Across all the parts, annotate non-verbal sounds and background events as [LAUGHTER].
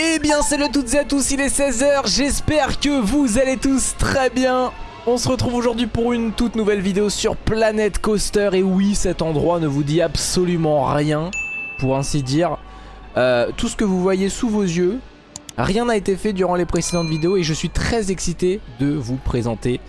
Eh bien salut toutes et à tous, il est 16h, j'espère que vous allez tous très bien. On se retrouve aujourd'hui pour une toute nouvelle vidéo sur Planet Coaster. Et oui, cet endroit ne vous dit absolument rien, pour ainsi dire. Euh, Tout ce que vous voyez sous vos yeux, rien n'a été fait durant les précédentes vidéos. Et je suis très excité de vous présenter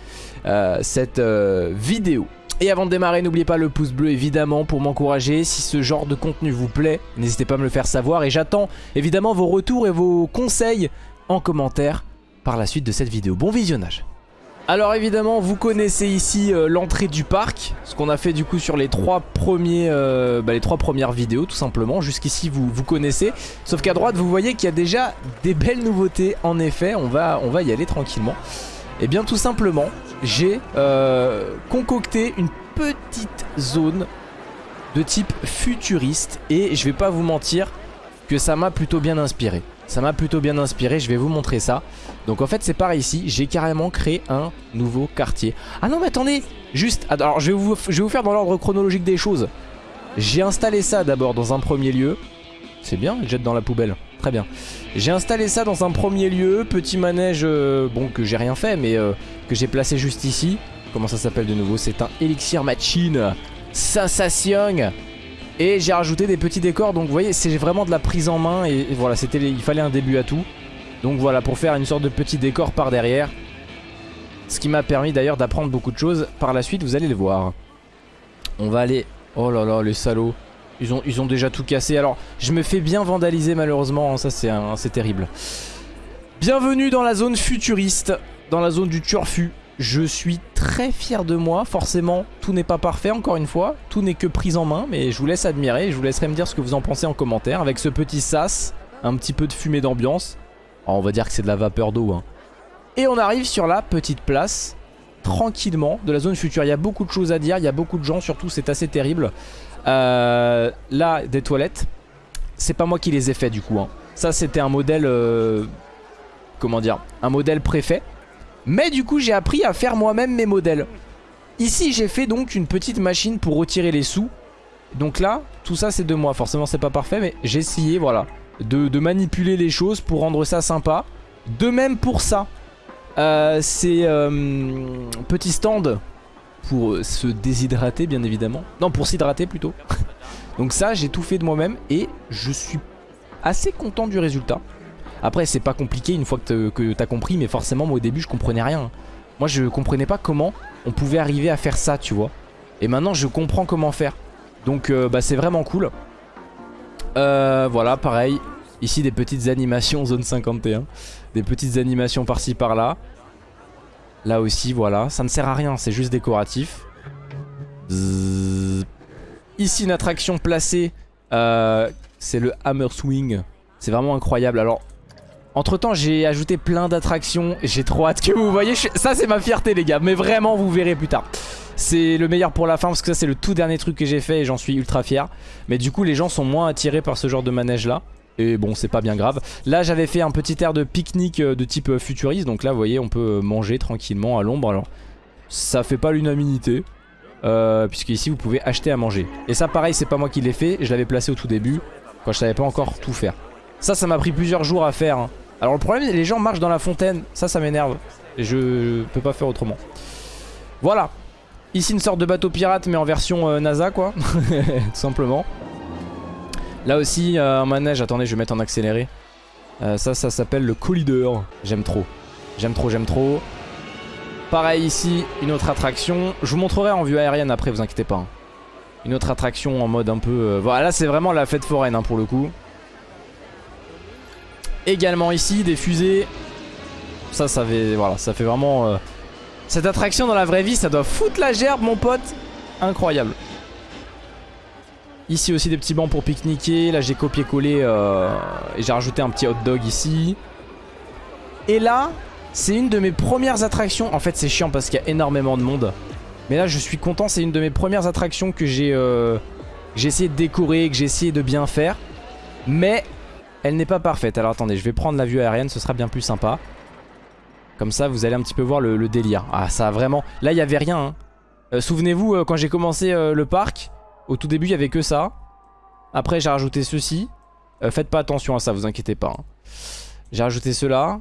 euh, cette euh, vidéo et avant de démarrer, n'oubliez pas le pouce bleu évidemment pour m'encourager. Si ce genre de contenu vous plaît, n'hésitez pas à me le faire savoir. Et j'attends évidemment vos retours et vos conseils en commentaire par la suite de cette vidéo. Bon visionnage alors évidemment vous connaissez ici euh, l'entrée du parc Ce qu'on a fait du coup sur les trois, premiers, euh, bah, les trois premières vidéos tout simplement Jusqu'ici vous, vous connaissez Sauf qu'à droite vous voyez qu'il y a déjà des belles nouveautés En effet on va, on va y aller tranquillement Et eh bien tout simplement j'ai euh, concocté une petite zone de type futuriste et je vais pas vous mentir que ça m'a plutôt bien inspiré. Ça m'a plutôt bien inspiré, je vais vous montrer ça. Donc en fait c'est pareil ici, j'ai carrément créé un nouveau quartier. Ah non mais attendez, juste, alors je vais vous, faire dans l'ordre chronologique des choses. J'ai installé ça d'abord dans un premier lieu. C'est bien, jette dans la poubelle. Très bien. J'ai installé ça dans un premier lieu, petit manège, euh, bon que j'ai rien fait mais euh, que j'ai placé juste ici. Comment ça s'appelle de nouveau? C'est un Elixir Machine Sensation Et j'ai rajouté des petits décors donc vous voyez c'est vraiment de la prise en main et, voilà c'était il fallait un début à tout. Donc voilà pour faire une sorte de petit décor par derrière. Ce qui m'a permis d'ailleurs d'apprendre beaucoup de choses par la suite vous allez le voir. On va aller... Oh là là les salauds ils ont, déjà tout cassé. Alors, je me fais bien vandaliser malheureusement. Hein, ça, c'est terrible. Bienvenue dans la zone futuriste. Dans la zone du turfu. Je suis très fier de moi. Forcément, tout n'est pas parfait, encore une fois. Tout n'est que prise en main. Mais je vous laisse admirer. Je vous laisserai me dire ce que vous en pensez en commentaire. Avec ce petit sas. Un petit peu de fumée d'ambiance. on va dire que c'est de la vapeur d'eau. Hein. Et on arrive sur la petite place tranquillement de la zone future. Il y a beaucoup de choses à dire, il y a beaucoup de gens, surtout c'est assez terrible. Euh, là, des toilettes, c'est pas moi qui les ai fait du coup. Hein. Ça, c'était un modèle, euh, comment dire, un modèle préfet. Mais du coup, j'ai appris à faire moi-même mes modèles. Ici, j'ai fait donc une petite machine pour retirer les sous. Donc là, tout ça, c'est de moi. Forcément, c'est pas parfait, mais j'ai essayé, voilà, de, manipuler les choses pour rendre ça sympa. De même pour ça. Euh, c'est petit stand pour se déshydrater bien évidemment. Non pour s'hydrater plutôt. [LAUGHS] Donc ça j'ai tout fait de moi-même et je suis assez content du résultat. Après c'est pas compliqué une fois que t'as compris mais forcément moi au début je comprenais rien. Moi je comprenais pas comment on pouvait arriver à faire ça tu vois. Et maintenant je comprends comment faire. Donc euh, bah c'est vraiment cool. Euh, voilà pareil. Ici des petites animations zone 51. Des petites animations par-ci par-là. Là aussi, voilà. Ça ne sert à rien, c'est juste décoratif. Ici, une attraction placée. Euh, c'est le Hammer Swing. C'est vraiment incroyable. Alors, entre temps, j'ai ajouté plein d'attractions. J'ai trop hâte que vous voyez. Ça, c'est ma fierté, les gars. Mais vraiment, vous verrez plus tard. C'est le meilleur pour la fin parce que ça, c'est le tout dernier truc que j'ai fait et j'en suis ultra fier. Mais du coup, les gens sont moins attirés par ce genre de manège-là. Et bon c'est pas bien grave. Là j'avais fait un petit air de pique-nique euh, de type euh, futuriste. Donc là vous voyez on peut euh, manger tranquillement à l'ombre. Alors ça fait pas l'unanimité. Puisque ici vous pouvez acheter à manger. Et ça pareil c'est pas moi qui l'ai fait. Je l'avais placé au tout début Quand je savais pas encore tout faire. Ça ça m'a pris plusieurs jours à faire hein. Alors le problème les gens marchent dans la fontaine. Ça ça m'énerve. Et je peux pas faire autrement. Voilà. Ici une sorte de bateau pirate mais en version NASA quoi. [LAUGHS] Tout simplement Là aussi, euh, un manège. Attendez, je vais mettre en accéléré. Euh, ça, ça s'appelle le Collideur. J'aime trop. J'aime trop, j'aime trop. Pareil ici, une autre attraction. Je vous montrerai en vue aérienne après, vous inquiétez pas. Hein. Une autre attraction en mode un peu... Euh, voilà, là c'est vraiment la fête foraine hein, pour le coup. Également ici, des fusées. Ça, ça fait, voilà, ça fait vraiment... Cette attraction dans la vraie vie, ça doit foutre la gerbe, mon pote. Incroyable. Ici aussi des petits bancs pour pique-niquer. Là j'ai copié-collé euh, et j'ai rajouté un petit hot dog ici. Et là, c'est une de mes premières attractions. En fait c'est chiant parce qu'il y a énormément de monde. Mais là je suis content, c'est une de mes premières attractions que j'ai euh, essayé de décorer, que j'ai essayé de bien faire. Mais elle n'est pas parfaite. Alors attendez, je vais prendre la vue aérienne, ce sera bien plus sympa. Comme ça vous allez un petit peu voir le, délire. Ah ça a vraiment... Là il n'y avait rien. Hein. Euh, souvenez-vous quand j'ai commencé le parc... Au tout début, il y avait que ça. Après, j'ai rajouté ceci. Euh, faites pas attention à ça, vous inquiétez pas. Hein. J'ai rajouté cela.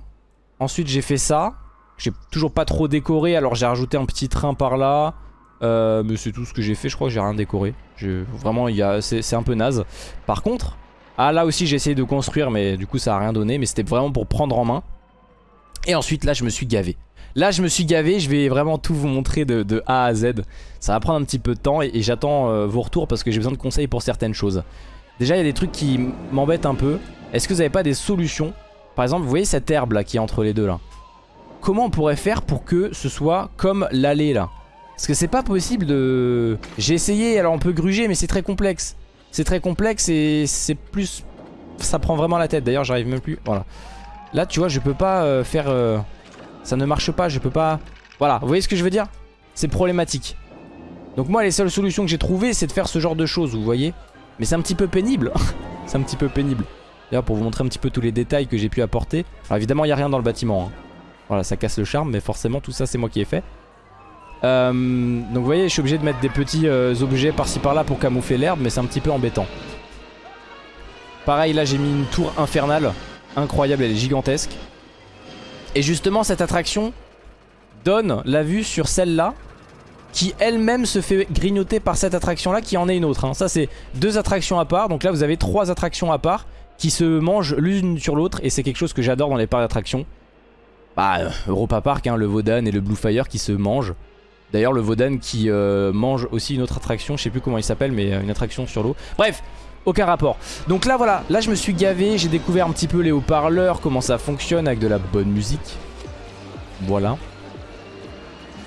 Ensuite j'ai fait ça. J'ai toujours pas trop décoré alors j'ai rajouté un petit train par là. Euh, mais c'est tout ce que j'ai fait, je crois que j'ai rien décoré. Vraiment c'est un peu naze. Par contre, ah là aussi j'ai essayé de construire mais du coup ça a rien donné. Mais c'était vraiment pour prendre en main. Et ensuite là je me suis gavé. Là je me suis gavé, je vais vraiment tout vous montrer de, A à Z. Ça va prendre un petit peu de temps et, j'attends euh, vos retours parce que j'ai besoin de conseils pour certaines choses. Déjà il y a des trucs qui m'embêtent un peu. Est-ce que vous n'avez pas des solutions? Par exemple vous voyez cette herbe là qui est entre les deux là comment on pourrait faire pour que ce soit comme l'allée là? Parce que c'est pas possible de... J'ai essayé, alors on peut gruger mais c'est très complexe. C'est très complexe et c'est plus... Ça prend vraiment la tête, d'ailleurs j'arrive même plus... Voilà. Là tu vois je peux pas euh, faire... Euh, ça ne marche pas, je peux pas... Voilà, vous voyez ce que je veux dire? C'est problématique. Donc moi les seules solutions que j'ai trouvées c'est de faire ce genre de choses, vous voyez Mais c'est un petit peu pénible. [LAUGHS] c'est un petit peu pénible. D'ailleurs pour vous montrer un petit peu tous les détails que j'ai pu apporter. Alors évidemment il n'y a rien dans le bâtiment. Hein. Voilà, ça casse le charme, mais forcément tout ça c'est moi qui ai fait. Euh, donc vous voyez, je suis obligé de mettre des petits euh, objets par-ci par-là pour camoufler l'herbe, mais c'est un petit peu embêtant. Pareil, là j'ai mis une tour infernale, incroyable, elle est gigantesque. Et justement cette attraction donne la vue sur celle-là, qui elle-même se fait grignoter par cette attraction-là, qui en est une autre. Hein. Ça c'est deux attractions à part, donc là vous avez trois attractions à part, qui se mangent l'une sur l'autre, et c'est quelque chose que j'adore dans les parcs d'attractions. Bah, Europa Park, hein, le Vodan et le Blue Fire qui se mangent. D'ailleurs, le Vodan qui euh, mange aussi une autre attraction, je sais plus comment il s'appelle, mais euh, une attraction sur l'eau. Bref, aucun rapport. Donc là, voilà, là je me suis gavé, j'ai découvert un petit peu les haut-parleurs, comment ça fonctionne avec de la bonne musique. Voilà.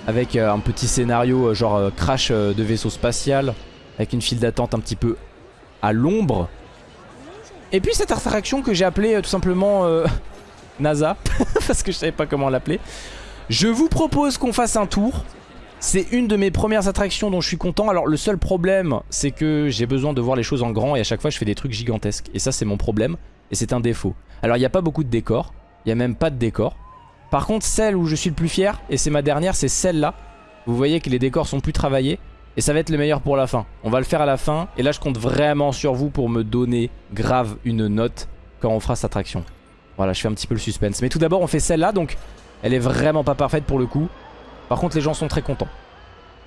Avec euh, un petit scénario genre crash de vaisseau spatial, avec une file d'attente un petit peu à l'ombre. Et puis cette attraction que j'ai appelée tout simplement [LAUGHS] NASA, [LAUGHS] parce que je savais pas comment l'appeler. Je vous propose qu'on fasse un tour. C'est une de mes premières attractions dont je suis content. Alors le seul problème, c'est que j'ai besoin de voir les choses en grand et à chaque fois je fais des trucs gigantesques. Et ça c'est mon problème et c'est un défaut. Alors il n'y a pas beaucoup de décors, il n'y a même pas de décors. Par contre celle où je suis le plus fier, et c'est ma dernière, c'est celle-là. Vous voyez que les décors sont plus travaillés. Et ça va être le meilleur pour la fin. On va le faire à la fin. Et là je compte vraiment sur vous pour me donner grave une note quand on fera cette attraction. Voilà, je fais un petit peu le suspense. Mais tout d'abord, on fait celle-là, donc elle est vraiment pas parfaite pour le coup. Par contre, les gens sont très contents.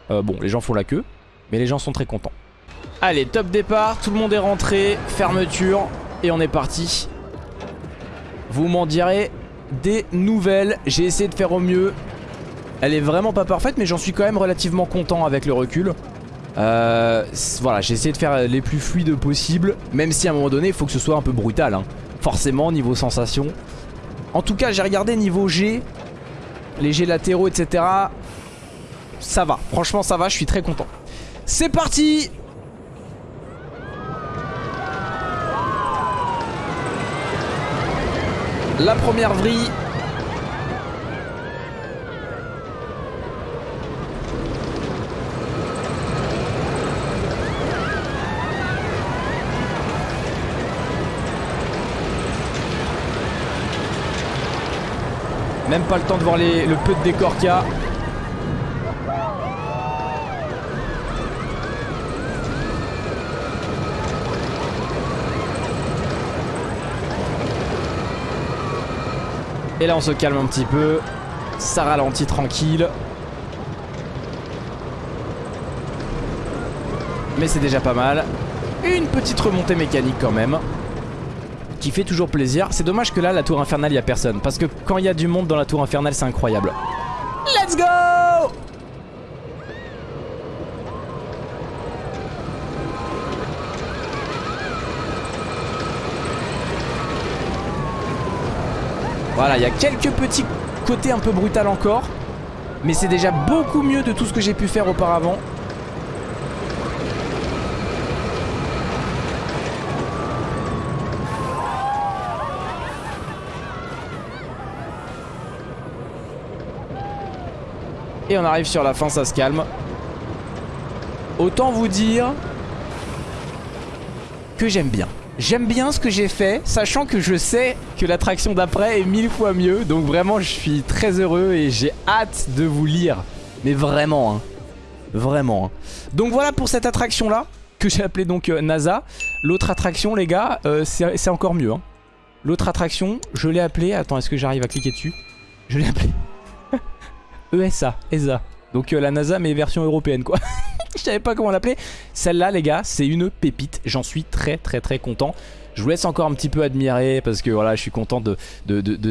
Euh, bon, les gens font la queue, mais les gens sont très contents. Allez, top départ, tout le monde est rentré, fermeture, et on est parti. Vous m'en direz des nouvelles. J'ai essayé de faire au mieux. Elle est vraiment pas parfaite, mais j'en suis quand même relativement content avec le recul. Euh, voilà, j'ai essayé de faire les plus fluides possible, même si à un moment donné, il faut que ce soit un peu brutal. Hein forcément niveau sensation. En tout cas j'ai regardé niveau G, les G latéraux etc. Ça va, franchement ça va, je suis très content. C'est parti La première vrille Même pas le temps de voir le peu de décor qu'il y a. Et là on se calme un petit peu. Ça ralentit tranquille. Mais c'est déjà pas mal. Une petite remontée mécanique quand même qui fait toujours plaisir. C'est dommage que là, la tour infernale, il n'y a personne. Parce que quand il y a du monde dans la tour infernale, c'est incroyable. Let's go Voilà, il y a quelques petits côtés un peu brutal encore. Mais c'est déjà beaucoup mieux de tout ce que j'ai pu faire auparavant. Et on arrive sur la fin, ça se calme. Autant vous dire que j'aime bien. J'aime bien ce que j'ai fait, sachant que je sais que l'attraction d'après est mille fois mieux. Donc vraiment, je suis très heureux et j'ai hâte de vous lire. Mais vraiment, hein. Vraiment. Hein. Donc voilà pour cette attraction-là, que j'ai appelée donc euh, NASA. L'autre attraction, les gars, euh, c'est encore mieux. Hein. L'autre attraction, je l'ai appelée. Attends, est-ce que j'arrive à cliquer dessus? Je l'ai appelée. ESA, ESA. Donc euh, la NASA mais version européenne quoi. [LAUGHS] je savais pas comment l'appeler. Celle-là les gars, c'est une pépite. J'en suis très très très content. Je vous laisse encore un petit peu admirer parce que voilà, je suis content de,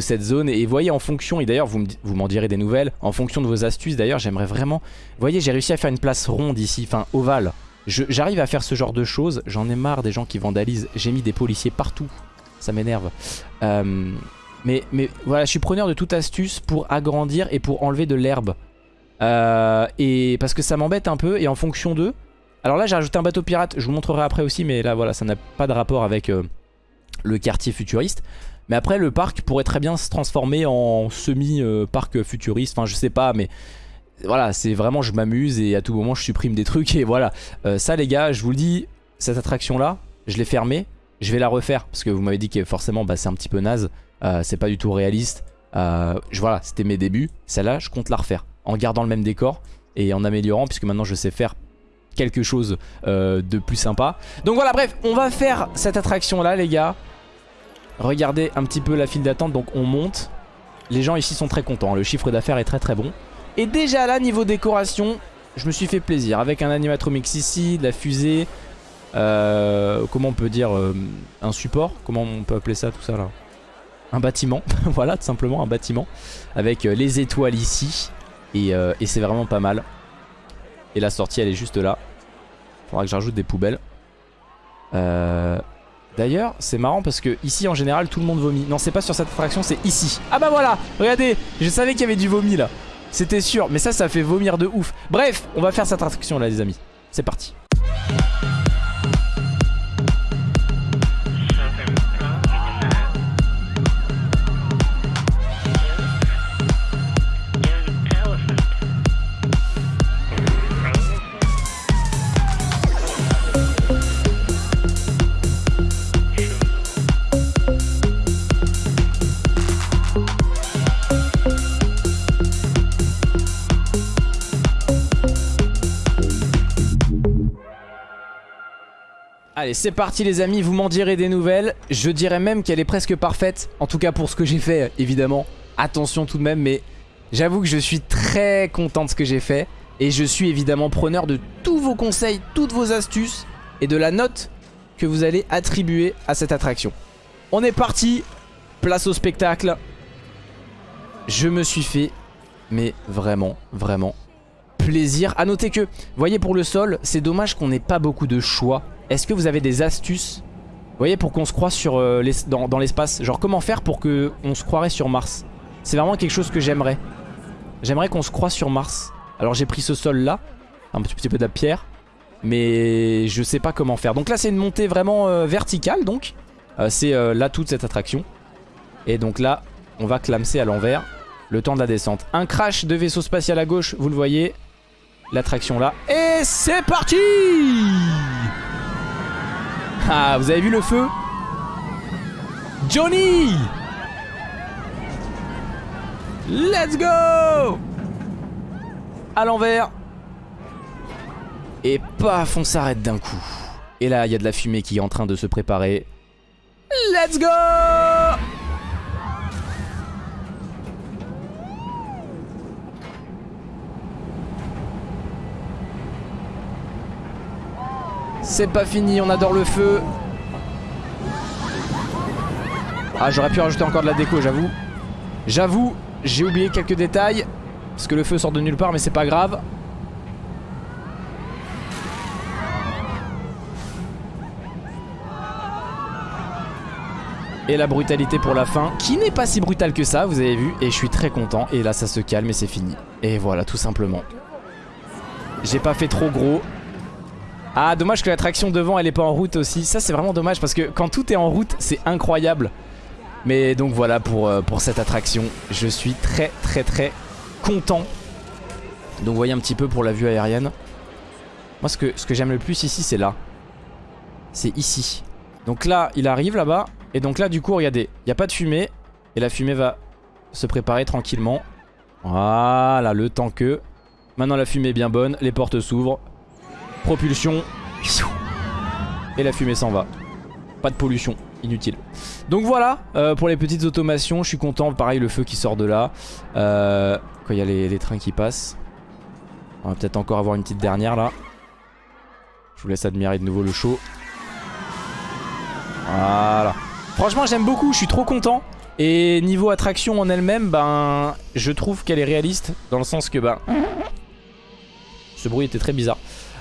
cette zone. Et voyez, en fonction, et d'ailleurs, vous m'en direz des nouvelles, en fonction de vos astuces, d'ailleurs, j'aimerais vraiment... Vous voyez, j'ai réussi à faire une place ronde ici, enfin ovale. J'arrive à faire ce genre de choses. J'en ai marre des gens qui vandalisent. J'ai mis des policiers partout. Ça m'énerve. Euh, mais, voilà, je suis preneur de toute astuce pour agrandir et pour enlever de l'herbe. Euh, et parce que ça m'embête un peu. Et en fonction d'eux, alors là j'ai rajouté un bateau pirate, je vous montrerai après aussi mais là voilà ça n'a pas de rapport avec euh, le quartier futuriste. Mais après le parc pourrait très bien se transformer en semi-parc futuriste, enfin je sais pas mais voilà c'est vraiment je m'amuse et à tout moment je supprime des trucs et voilà. Euh, ça les gars je vous le dis, cette attraction là je l'ai fermée, je vais la refaire parce que vous m'avez dit que forcément bah, c'est un petit peu naze, euh, c'est pas du tout réaliste. voilà c'était mes débuts, celle-là je compte la refaire en gardant le même décor et en améliorant puisque maintenant je sais faire quelque chose euh, de plus sympa. Donc voilà, bref, on va faire cette attraction là, les gars. Regardez un petit peu la file d'attente, donc on monte. Les gens ici sont très contents, le chiffre d'affaires est très très bon. Et déjà là, niveau décoration, je me suis fait plaisir. Avec un animatromix ici, de la fusée, euh, comment on peut dire, euh, un support, comment on peut appeler ça tout ça là? Un bâtiment, [LAUGHS] voilà tout simplement un bâtiment. Avec les étoiles ici, et, c'est vraiment pas mal. Et la sortie elle est juste là. Faudra que j'ajoute des poubelles. Euh, d'ailleurs c'est marrant parce que ici en général tout le monde vomit. Non c'est pas sur cette attraction c'est ici. Ah bah voilà regardez je savais qu'il y avait du vomi là. C'était sûr mais ça ça fait vomir de ouf. Bref on va faire cette attraction là les amis. C'est parti. Allez c'est parti les amis, vous m'en direz des nouvelles. Je dirais même qu'elle est presque parfaite En tout cas pour ce que j'ai fait évidemment. Attention tout de même mais j'avoue que je suis très content de ce que j'ai fait. Et je suis évidemment preneur de tous vos conseils, toutes vos astuces Et de la note que vous allez attribuer à cette attraction. On est parti, place au spectacle. Je me suis fait mais vraiment vraiment plaisir. A noter que, voyez pour le sol, c'est dommage qu'on n'ait pas beaucoup de choix est-ce que vous avez des astuces Vous voyez pour qu'on se croise sur, euh, dans, l'espace? Genre comment faire pour qu'on se croirait sur Mars? C'est vraiment quelque chose que j'aimerais. J'aimerais qu'on se croise sur Mars. Alors j'ai pris ce sol là Un petit, peu de la pierre. Mais je sais pas comment faire. Donc là c'est une montée vraiment euh, verticale donc. Euh, C'est là toute cette attraction. Et donc là on va clamser à l'envers. Le temps de la descente. Un crash de vaisseau spatial à gauche vous le voyez. L'attraction là. Et c'est parti ah, vous avez vu le feu Johnny Let's go À l'envers Et paf, on s'arrête d'un coup. Et là, il y a de la fumée qui est en train de se préparer. Let's go C'est pas fini, on adore le feu. Ah, j'aurais pu rajouter encore de la déco, j'avoue. J'avoue, j'ai oublié quelques détails. Parce que le feu sort de nulle part, mais c'est pas grave. Et la brutalité pour la fin, qui n'est pas si brutale que ça, vous avez vu. Et je suis très content. Et là, ça se calme et c'est fini. Et voilà, tout simplement. J'ai pas fait trop gros. Ah dommage que l'attraction devant elle est pas en route aussi. Ça c'est vraiment dommage parce que quand tout est en route c'est incroyable. Mais donc voilà pour, euh, pour cette attraction. Je suis très très très content. Donc voyez un petit peu pour la vue aérienne. Moi ce que, ce que j'aime le plus ici c'est là. C'est ici. Donc là il arrive là-bas. Et donc là du coup regardez Il n'y a pas de fumée. Et la fumée va se préparer tranquillement. Voilà le temps que. Maintenant la fumée est bien bonne Les portes s'ouvrent Propulsion. Et la fumée s'en va. Pas de pollution. inutile. Donc voilà, euh, pour les petites automations, je suis content. Pareil, le feu qui sort de là. Euh, quand il y a les, trains qui passent. On va peut-être encore avoir une petite dernière là. Je vous laisse admirer de nouveau le show. Voilà. Franchement, j'aime beaucoup, je suis trop content. Et niveau attraction en elle-même, ben, je trouve qu'elle est réaliste. Dans le sens que, ben... Ce bruit était très bizarre.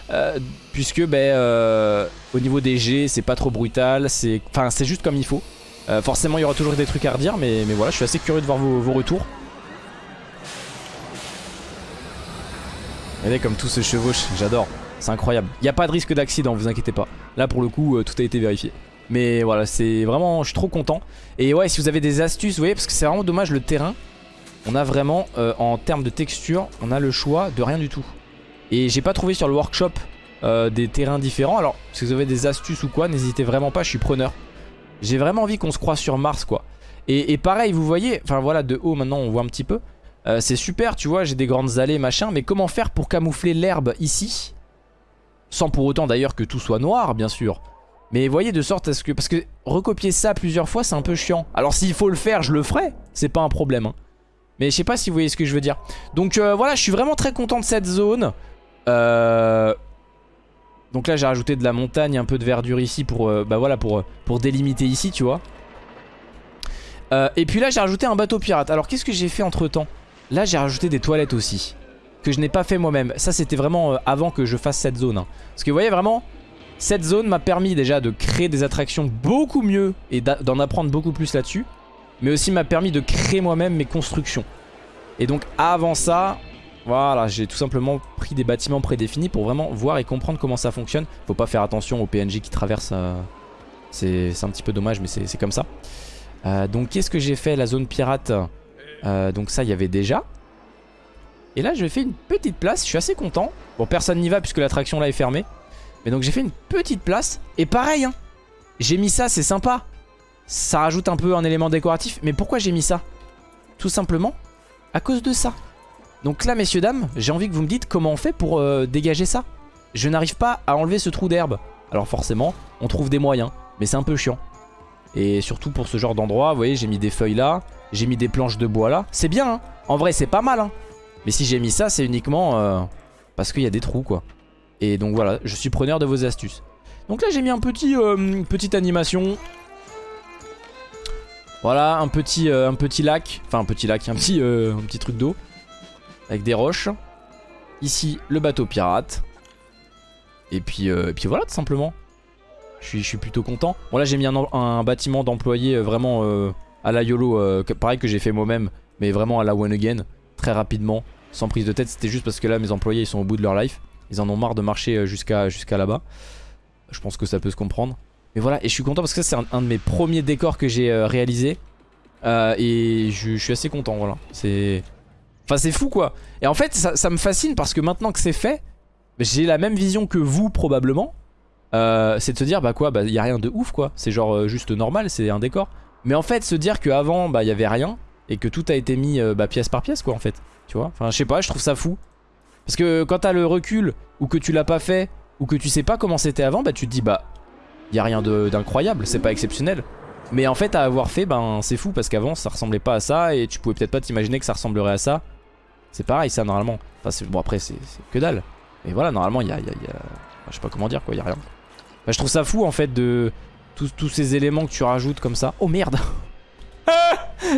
Euh, puisque ben, euh, au niveau des G c'est pas trop brutal, c'est juste comme il faut. Euh, forcément il y aura toujours des trucs à redire mais, voilà je suis assez curieux de voir vos, retours. Regardez comme tout se chevauche, j'adore, c'est incroyable. Il n'y a pas de risque d'accident, vous inquiétez pas. Là pour le coup tout a été vérifié. Mais voilà c'est vraiment, je suis trop content. Et ouais si vous avez des astuces, vous voyez parce que c'est vraiment dommage le terrain. On a vraiment en termes de texture, on a le choix de rien du tout. Et j'ai pas trouvé sur le workshop euh, des terrains différents. Alors, si vous avez des astuces ou quoi, n'hésitez vraiment pas, je suis preneur. J'ai vraiment envie qu'on se croise sur Mars, quoi. Et, pareil, vous voyez, enfin voilà, de haut maintenant on voit un petit peu. Euh, c'est super, tu vois, j'ai des grandes allées, machin. Mais comment faire pour camoufler l'herbe ici? Sans pour autant d'ailleurs que tout soit noir, bien sûr. Mais voyez, de sorte à ce que... Parce que recopier ça plusieurs fois, c'est un peu chiant. Alors s'il faut le faire, je le ferai. C'est pas un problème. Hein. Mais je sais pas si vous voyez ce que je veux dire. Donc euh, voilà, je suis vraiment très content de cette zone. Euh... Donc là j'ai rajouté de la montagne, un peu de verdure ici pour, euh, bah voilà, pour, pour délimiter ici tu vois. Euh, et puis là j'ai rajouté un bateau pirate. Alors qu'est-ce que j'ai fait entre temps Là j'ai rajouté des toilettes aussi. Que je n'ai pas fait moi-même. Ça c'était vraiment euh, avant que je fasse cette zone. Hein. Parce que vous voyez vraiment, cette zone m'a permis déjà de créer des attractions beaucoup mieux et d'en apprendre beaucoup plus là-dessus. Mais aussi m'a permis de créer moi-même mes constructions. Et donc avant ça, voilà, j'ai tout simplement pris des bâtiments prédéfinis pour vraiment voir et comprendre comment ça fonctionne. Faut pas faire attention aux PNJ qui traversent. Euh, c'est un petit peu dommage, mais c'est comme ça. Euh, donc qu'est-ce que j'ai fait La zone pirate? Euh, donc ça, il y avait déjà. Et là, je fais une petite place. Je suis assez content. Bon, personne n'y va puisque l'attraction là est fermée. Mais donc j'ai fait une petite place. Et pareil, hein, j'ai mis ça, c'est sympa. Ça rajoute un peu un élément décoratif. Mais pourquoi j'ai mis ça? Tout simplement à cause de ça. Donc là, messieurs, dames, j'ai envie que vous me dites comment on fait pour euh, dégager ça. Je n'arrive pas à enlever ce trou d'herbe. Alors forcément, on trouve des moyens, mais c'est un peu chiant. Et surtout pour ce genre d'endroit, vous voyez, j'ai mis des feuilles là, j'ai mis des planches de bois là. C'est bien, hein en vrai, c'est pas mal. Hein mais si j'ai mis ça, c'est uniquement euh, parce qu'il y a des trous, quoi. Et donc voilà, je suis preneur de vos astuces. Donc là, j'ai mis un petit, euh, petite animation. Voilà, un petit, un petit lac. Enfin, un petit lac, un petit truc d'eau. Avec des roches. Ici, le bateau pirate. Et puis, euh, voilà, tout simplement. Je suis, plutôt content. Bon là, j'ai mis un, bâtiment d'employés euh, vraiment euh, à la YOLO. pareil que j'ai fait moi-même, mais vraiment à la one again. Très rapidement, sans prise de tête. C'était juste parce que là, mes employés, ils sont au bout de leur life. Ils en ont marre de marcher jusqu'à jusqu'à là-bas. Je pense que ça peut se comprendre. Mais voilà, et je suis content parce que ça, c'est un, de mes premiers décors que j'ai réalisé. et je, je, suis assez content, voilà. C'est Enfin c'est fou quoi. Et en fait ça, me fascine parce que maintenant que c'est fait J'ai la même vision que vous probablement. Euh, C'est de se dire bah quoi bah y a rien de ouf quoi. C'est genre euh, juste normal c'est un décor. Mais en fait se dire qu'avant bah y avait rien Et que tout a été mis euh, bah, pièce par pièce quoi en fait. Tu vois? Enfin je sais pas je trouve ça fou. Parce que quand t'as le recul Ou que tu l'as pas fait Ou que tu sais pas comment c'était avant Bah tu te dis bah y a rien d'incroyable C'est pas exceptionnel. Mais en fait à avoir fait ben c'est fou parce qu'avant ça ressemblait pas à ça et tu pouvais peut-être pas t'imaginer que ça ressemblerait à ça c'est pareil ça normalement. Enfin, bon après c'est que dalle. Mais voilà normalement il y a, y, a, je sais pas comment dire quoi, il y a rien. Je trouve ça fou en fait de tous, ces éléments que tu rajoutes comme ça. Oh merde [LAUGHS]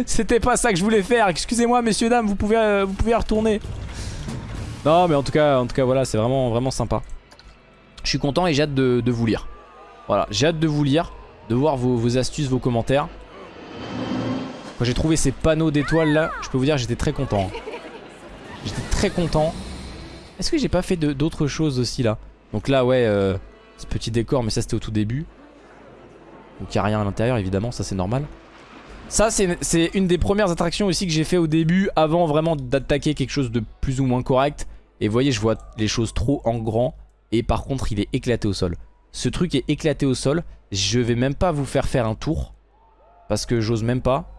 C'était pas ça que je voulais faire. Excusez-moi messieurs dames, vous pouvez, euh, vous pouvez retourner. Non mais en tout cas, en tout cas voilà c'est vraiment, vraiment sympa. Je suis content et j'ai hâte de, vous lire. Voilà, j'ai hâte de vous lire, de voir vos, astuces, vos commentaires. Quand j'ai trouvé ces panneaux d'étoiles là, je peux vous dire j'étais très content. Très content. Est-ce que j'ai pas fait d'autres choses aussi là? Donc là ouais, euh, ce petit décor mais ça c'était au tout début. Donc il n'y a rien à l'intérieur évidemment, ça c'est normal. Ça c'est une des premières attractions aussi que j'ai fait au début avant vraiment d'attaquer quelque chose de plus ou moins correct. Et vous voyez je vois les choses trop en grand et par contre il est éclaté au sol. Ce truc est éclaté au sol, je vais même pas vous faire faire un tour parce que j'ose même pas.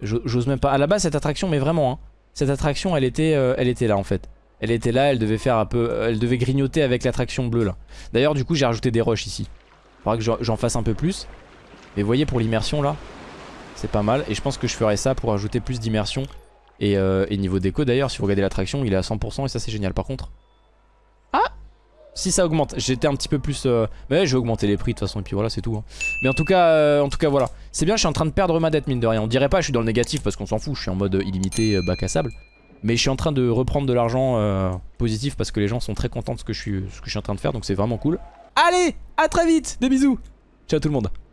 J'ose même pas. À la base cette attraction mais vraiment hein, cette attraction elle était, euh, elle était là en fait. Elle était là, elle devait faire un peu, euh, elle devait grignoter avec l'attraction bleue là. D'ailleurs du coup j'ai rajouté des roches ici. Faudra que j'en fasse un peu plus. Mais voyez pour l'immersion là, c'est pas mal. Et je pense que je ferai ça pour ajouter plus d'immersion. Et, euh, et niveau déco d'ailleurs, si vous regardez l'attraction, il est à 100% et ça c'est génial. Par contre, ah si ça augmente, j'étais un petit peu plus... Euh... Mais je vais augmenter les prix de toute façon et puis voilà c'est tout. hein. Mais en tout cas, euh, en tout cas voilà. C'est bien, je suis en train de perdre ma dette mine de rien. On dirait pas je suis dans le négatif parce qu'on s'en fout, je suis en mode illimité euh, bac à sable. Mais je suis en train de reprendre de l'argent euh, positif parce que les gens sont très contents de ce que je suis, ce que je suis en train de faire donc c'est vraiment cool. Allez, à très vite, des bisous. Ciao tout le monde.